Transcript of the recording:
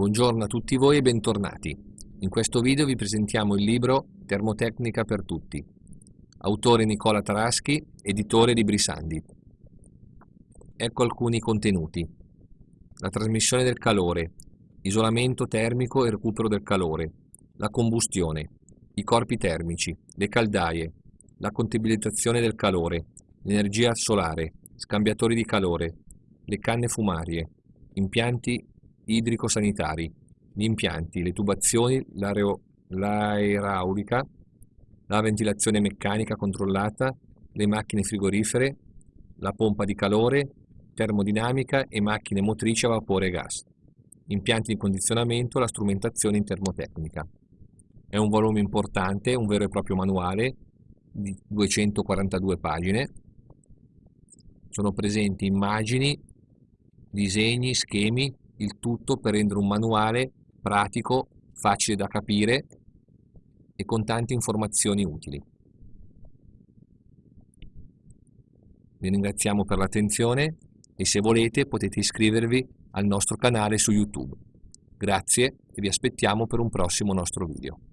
Buongiorno a tutti voi e bentornati. In questo video vi presentiamo il libro Termotecnica per tutti. Autore Nicola Taraschi, editore di Brisandi. Ecco alcuni contenuti. La trasmissione del calore, isolamento termico e recupero del calore, la combustione, i corpi termici, le caldaie, la contabilizzazione del calore, l'energia solare, scambiatori di calore, le canne fumarie, impianti idrico-sanitari, gli impianti, le tubazioni, l'aeraulica, la ventilazione meccanica controllata, le macchine frigorifere, la pompa di calore, termodinamica e macchine motrici a vapore e gas, impianti di condizionamento, la strumentazione in termotecnica. È un volume importante, un vero e proprio manuale di 242 pagine. Sono presenti immagini, disegni, schemi, il tutto per rendere un manuale pratico, facile da capire e con tante informazioni utili. Vi ringraziamo per l'attenzione e se volete potete iscrivervi al nostro canale su YouTube. Grazie e vi aspettiamo per un prossimo nostro video.